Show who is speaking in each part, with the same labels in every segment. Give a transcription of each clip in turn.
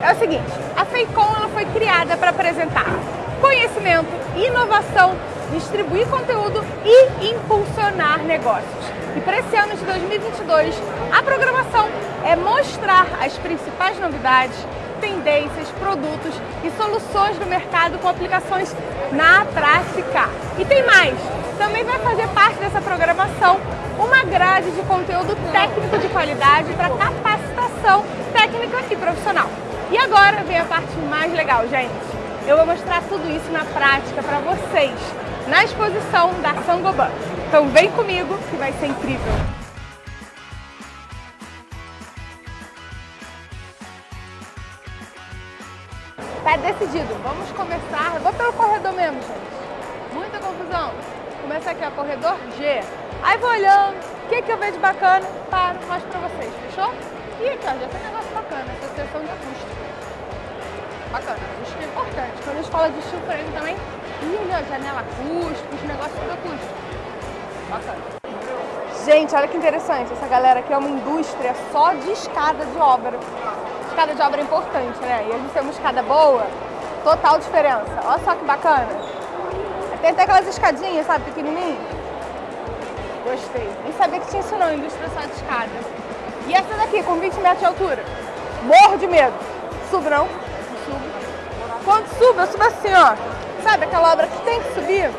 Speaker 1: É o seguinte, a Feicom ela foi criada para apresentar conhecimento, inovação, distribuir conteúdo e impulsionar negócios. E para esse ano de 2022, a programação é mostrar as principais novidades, tendências, produtos e soluções do mercado com aplicações na prática. E tem mais, também vai fazer parte dessa programação uma grade de conteúdo técnico de qualidade para capacitação técnica e profissional. E agora vem a parte mais legal, gente. Eu vou mostrar tudo isso na prática para vocês, na exposição da Sangoban. Então vem comigo que vai ser incrível. Tá decidido, vamos começar. Eu vou pelo corredor mesmo, gente. Muita confusão. Começa aqui, ó, corredor G. Aí vou olhando, o que, que eu vejo bacana, paro, mostro pra vocês, fechou? E aqui, ó, já tem negócio bacana, sessão de acústica. Bacana, acústica é importante. Quando a gente fala de frame também, ó, janela acústica, os negócios tudo acústico. Bacana. Gente, olha que interessante, essa galera aqui é uma indústria só de escada de obra. Escada de obra é importante, né? E a gente tem uma escada boa, total diferença. Olha só que bacana. Tem até aquelas escadinhas, sabe, pequenininhas. Gostei. Nem sabia que tinha isso não, indústria só de escada. E essa daqui, com 20 metros de altura. Morro de medo. Subo não? Subo. Quando subo, eu subo assim, ó. Sabe aquela obra que tem que subir?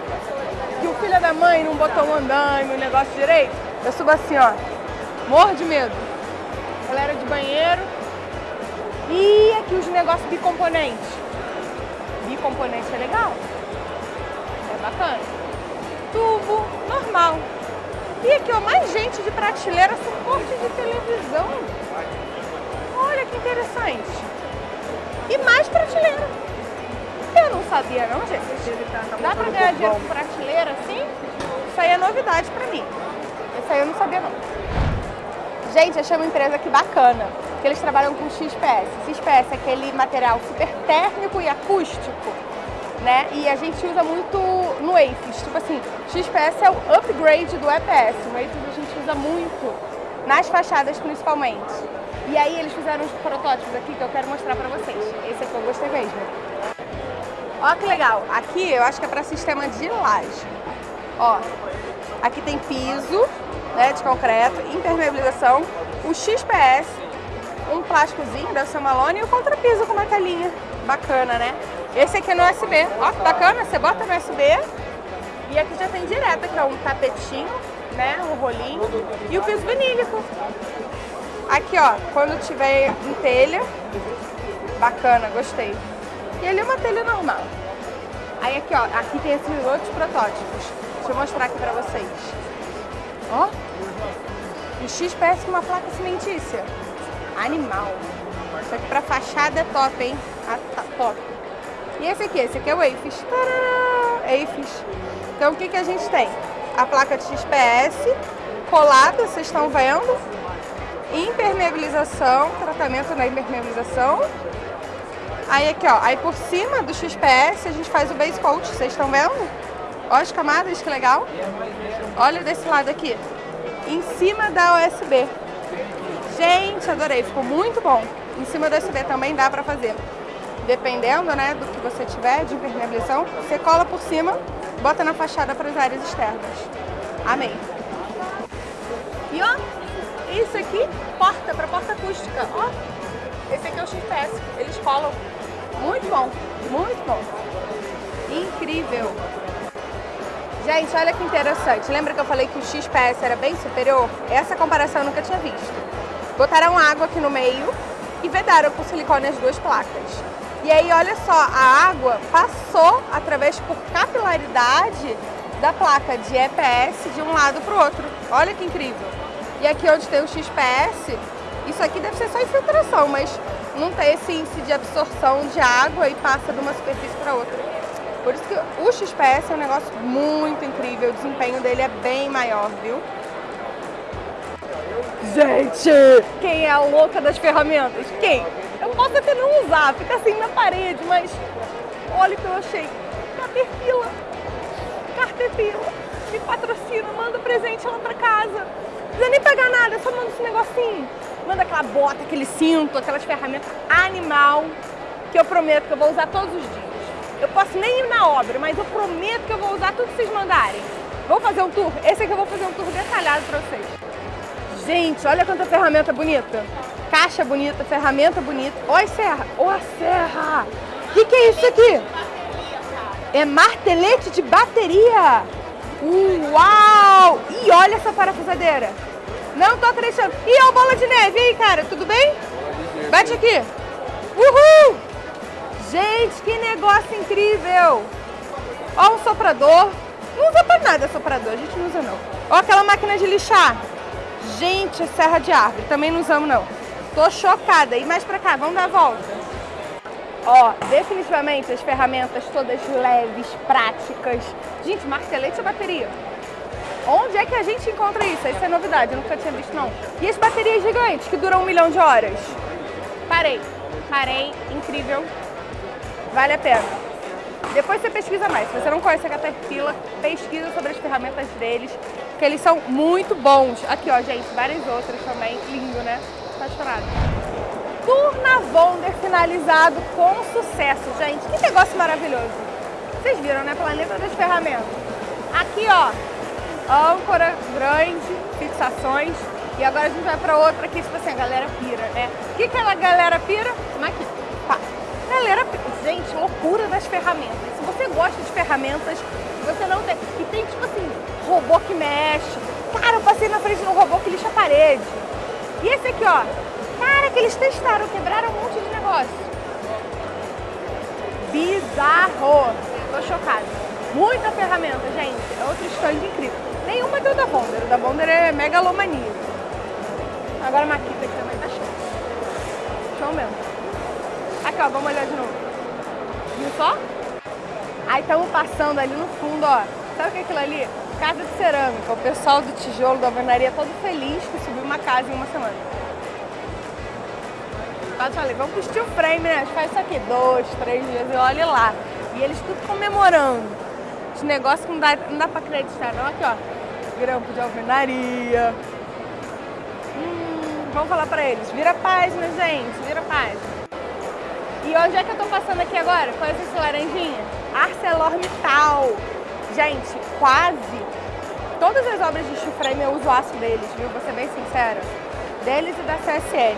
Speaker 1: Que o filho da mãe não botou um andaime, um negócio direito? Eu subo assim, ó. Morro de medo. Galera de banheiro. E aqui os negócios bicomponentes. Bicomponente é legal. É bacana. Tubo normal. E aqui, ó, mais gente de prateleira, suporte de televisão. Olha que interessante. E mais prateleira. Eu não sabia não, gente. Dá pra ganhar dinheiro com prateleira assim? Isso aí é novidade pra mim. Isso aí eu não sabia não. Gente, achei uma empresa aqui bacana, que eles trabalham com XPS. XPS é aquele material super térmico e acústico né? E a gente usa muito no AFIS, tipo assim, XPS é o upgrade do EPS, no AFIS a gente usa muito, nas fachadas principalmente. E aí eles fizeram uns protótipos aqui que eu quero mostrar pra vocês. Esse aqui eu gostei mesmo. Ó que legal, aqui eu acho que é pra sistema de laje. Ó, aqui tem piso, né, de concreto, impermeabilização, o XPS, um plásticozinho, uma lona e o contrapiso com uma telinha. Bacana, né? Esse aqui é no USB. Ó, que bacana, você bota no USB e aqui já tem direto, que é um tapetinho, né, um rolinho e o piso vinílico. Aqui, ó, quando tiver em telha, bacana, gostei. E ali é uma telha normal. Aí aqui, ó, aqui tem esses outros protótipos. Deixa eu mostrar aqui pra vocês. Ó, o X parece uma placa cimentícia. Animal. Isso aqui pra fachada é top, hein? Ah, tá, top. E esse aqui, esse aqui é o. Tadá! AFIS. Então o que, que a gente tem? A placa de XPS colada, vocês estão vendo. Impermeabilização, tratamento na impermeabilização. Aí aqui, ó, aí por cima do XPS a gente faz o base coat, vocês estão vendo? Olha as camadas, que legal. Olha desse lado aqui. Em cima da USB. Gente, adorei, ficou muito bom. Em cima da USB também dá pra fazer dependendo né, do que você tiver de impermeabilização, você cola por cima, bota na fachada para as áreas externas. Amém. E ó, isso aqui, porta, para porta acústica, ó. Esse aqui é o XPS, eles colam. Muito bom, muito bom. Incrível. Gente, olha que interessante. Lembra que eu falei que o XPS era bem superior? Essa comparação eu nunca tinha visto. Botaram água aqui no meio e vedaram com silicone as duas placas. E aí, olha só, a água passou através por capilaridade da placa de EPS de um lado para o outro. Olha que incrível. E aqui onde tem o XPS, isso aqui deve ser só infiltração, mas não tem esse índice de absorção de água e passa de uma superfície para outra. Por isso que o XPS é um negócio muito incrível, o desempenho dele é bem maior, viu? Gente, quem é a louca das ferramentas? Quem? Eu posso até não usar, fica assim na parede, mas olha o que eu achei. Caterpillar. Caterpillar. Me patrocina, manda presente lá pra casa. Precisa nem pagar nada, só manda esse negocinho. manda aquela bota, aquele cinto, aquelas ferramentas animal que eu prometo que eu vou usar todos os dias. Eu posso nem ir na obra, mas eu prometo que eu vou usar tudo que vocês mandarem. Vou fazer um tour? Esse aqui eu vou fazer um tour detalhado pra vocês. Gente, olha quanta ferramenta bonita. Caixa bonita, ferramenta bonita. Olha a serra. Olha a serra. O que, que é isso aqui? É martelete de bateria. Uau! E olha essa parafusadeira. Não tô acreditando. E a bola de neve. E aí, cara, tudo bem? Bate aqui. Uhul! Gente, que negócio incrível. Ó um soprador. Não usa pra nada soprador, a gente não usa não. Ó aquela máquina de lixar. Gente, serra de árvore. Também não usamos não. Tô chocada. E mais pra cá, vamos dar a volta. Ó, definitivamente as ferramentas todas leves, práticas. Gente, martelete e bateria. Onde é que a gente encontra isso? Isso é novidade, eu nunca tinha visto não. E as baterias gigantes que duram um milhão de horas? Parei, parei, incrível, vale a pena. Depois você pesquisa mais, se você não conhece a Caterpillar, pesquisa sobre as ferramentas deles, que eles são muito bons. Aqui ó, gente, várias outras também, lindo né? Apaixonado. Turnavonder finalizado com sucesso, gente. Que negócio maravilhoso. Vocês viram, né? Planeta das ferramentas. Aqui, ó, âncora grande, fixações. E agora a gente vai para outra que, tipo assim, a galera pira, né? O que, que a galera pira? Aqui, pá. Galera, gente, loucura das ferramentas. Se você gosta de ferramentas, você não tem... E tem, tipo assim, robô que mexe. Cara, eu passei na frente de um robô que lixa a parede. E esse aqui, ó. Cara, que eles testaram, quebraram um monte de negócio. Bizarro. Tô chocada. Muita ferramenta, gente. É outro stand incrível. Nenhuma deu da Bonder. O da Bonder é megalomania. Agora a Maquita aqui também tá show. Show mesmo. Aqui, ó. Vamos olhar de novo. Viu só? Aí estamos passando ali no fundo, ó. Sabe o que é aquilo ali? Casa de cerâmica. O pessoal do tijolo da alvenaria todo feliz que subiu uma casa em uma semana. Quase falei, vamos pro steel frame, né? A gente faz isso aqui dois, três dias e olha lá. E eles tudo comemorando. Esse negócio que não dá, não dá pra acreditar, não. Aqui, ó grampo de alvenaria. Hum, vamos falar pra eles. Vira página, gente. Vira página. E onde é que eu tô passando aqui agora? É esse laranjinha? ArcelorMittal. Gente, quase todas as obras de steel frame eu uso aço deles, viu? Vou ser bem sincera. Deles e da CSN.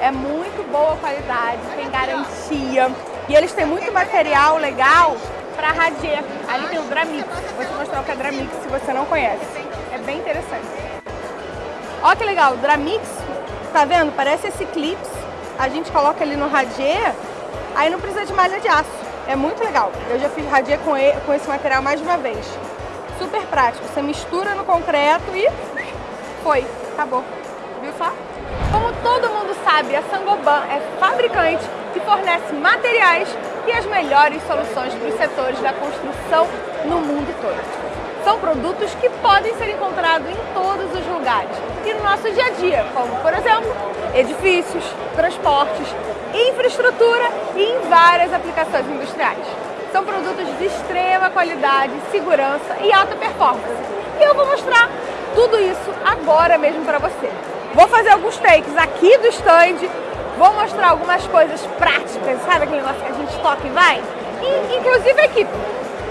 Speaker 1: É muito boa qualidade, tem garantia. E eles têm muito material legal para Radier. Ali tem o Dramix. Vou te mostrar o que é Dramix se você não conhece. É bem interessante. Olha que legal, Dramix, tá vendo? Parece esse clips. A gente coloca ali no Radier, aí não precisa de malha de aço. É muito legal. Eu já fiz Radier com, ele, com esse material mais de uma vez. Super prático. Você mistura no concreto e foi. Acabou. Viu só? Como todo mundo sabe, a Sangoban é fabricante que fornece materiais e as melhores soluções para os setores da construção no mundo todo. São produtos que podem ser encontrados em todos os lugares e no nosso dia a dia, como, por exemplo, edifícios, transportes, infraestrutura e em várias aplicações industriais. São produtos de extrema qualidade, segurança e alta performance. E eu vou mostrar tudo isso agora mesmo para você. Vou fazer alguns takes aqui do stand Vou mostrar algumas coisas práticas, sabe aquele negócio que a gente toca e vai? E, inclusive a equipe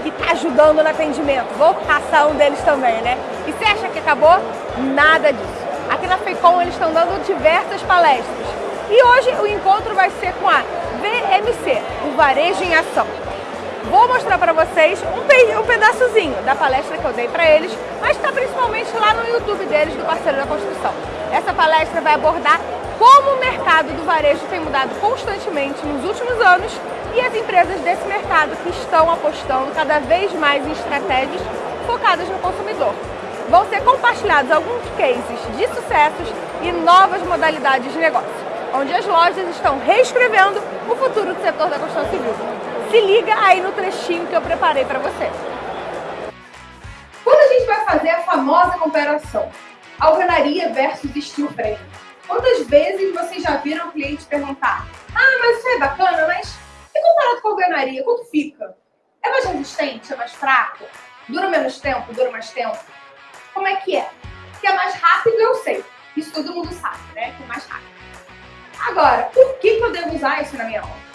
Speaker 1: que está ajudando no atendimento. Vou passar um deles também, né? E você acha que acabou? Nada disso. Aqui na FEICOM eles estão dando diversas palestras. E hoje o encontro vai ser com a VMC, o Varejo em Ação. Vou mostrar para vocês um, pe um pedaçozinho da palestra que eu dei para eles, mas está principalmente lá no YouTube deles, do Parceiro da Construção. Essa palestra vai abordar como o mercado do varejo tem mudado constantemente nos últimos anos e as empresas desse mercado que estão apostando cada vez mais em estratégias focadas no consumidor. Vão ser compartilhados alguns cases de sucessos e novas modalidades de negócio, onde as lojas estão reescrevendo o futuro do setor da construção civil. Se liga aí no trechinho que eu preparei para você.
Speaker 2: Quando a gente vai fazer a famosa comparação alvenaria versus steel frame, Quantas vezes vocês já viram o cliente perguntar ah, mas isso é bacana, mas e comparado com a alvenaria, quanto fica? É mais resistente? É mais fraco? Dura menos tempo? Dura mais tempo? Como é que é? Que é mais rápido, eu sei. Isso todo mundo sabe, né? Que é mais rápido. Agora, por que eu devo usar isso na minha aula?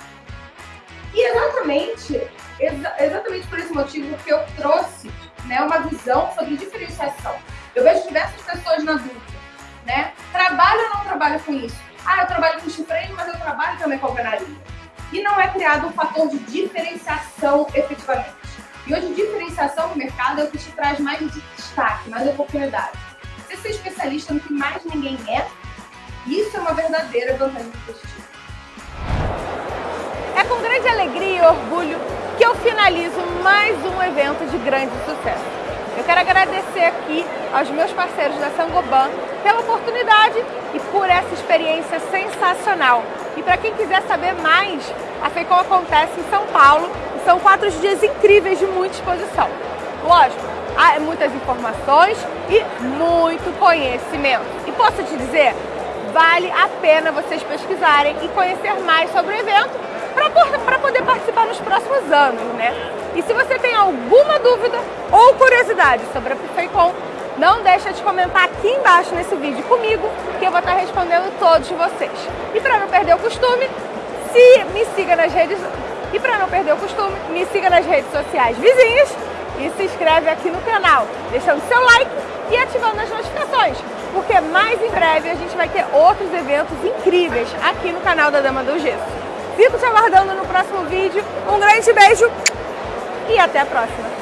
Speaker 2: E exatamente, exa exatamente por esse motivo que eu trouxe né, uma visão sobre diferenciação. Eu vejo diversas pessoas na dúvida, né? Trabalho ou não trabalho com isso? Ah, eu trabalho com chifre, mas eu trabalho também com alvenaria. E não é criado um fator de diferenciação efetivamente. E hoje, diferenciação no mercado é o que te traz mais destaque, mais oportunidade. Você ser especialista no que mais ninguém é, isso é uma verdadeira vantagem competitiva.
Speaker 1: É com grande alegria e orgulho que eu finalizo mais um evento de grande sucesso. Eu quero agradecer aqui aos meus parceiros da Sangoban pela oportunidade e por essa experiência sensacional. E para quem quiser saber mais, a FEICOM acontece em São Paulo e são quatro dias incríveis de muita exposição. Lógico, há muitas informações e muito conhecimento. E posso te dizer, vale a pena vocês pesquisarem e conhecer mais sobre o evento para poder participar nos próximos anos, né? E se você tem alguma dúvida ou curiosidade sobre a FEICOM, não deixa de comentar aqui embaixo nesse vídeo comigo, que eu vou estar respondendo todos vocês. E para não perder o costume, se me siga nas redes e para não perder o costume, me siga nas redes sociais vizinhas e se inscreve aqui no canal, deixando seu like e ativando as notificações, porque mais em breve a gente vai ter outros eventos incríveis aqui no canal da Dama do Gesso. Fico te aguardando no próximo vídeo. Um grande beijo e até a próxima!